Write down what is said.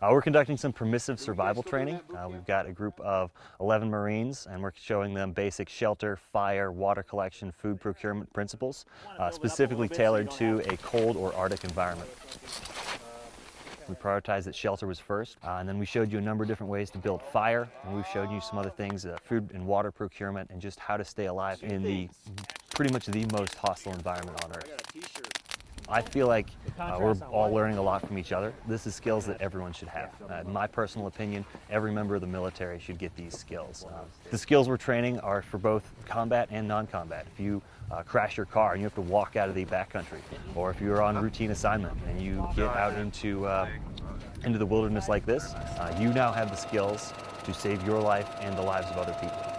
Uh, we're conducting some permissive survival training. Uh, we've got a group of 11 Marines and we're showing them basic shelter, fire, water collection, food procurement principles, uh, specifically tailored to a cold or Arctic environment. We prioritized that shelter was first, uh, and then we showed you a number of different ways to build fire, and we've showed you some other things, uh, food and water procurement, and just how to stay alive in the pretty much the most hostile environment on Earth. I feel like uh, we're all learning a lot from each other. This is skills that everyone should have. Uh, in my personal opinion, every member of the military should get these skills. Uh, the skills we're training are for both combat and non-combat. If you uh, crash your car and you have to walk out of the backcountry, or if you're on routine assignment and you get out into, uh, into the wilderness like this, uh, you now have the skills to save your life and the lives of other people.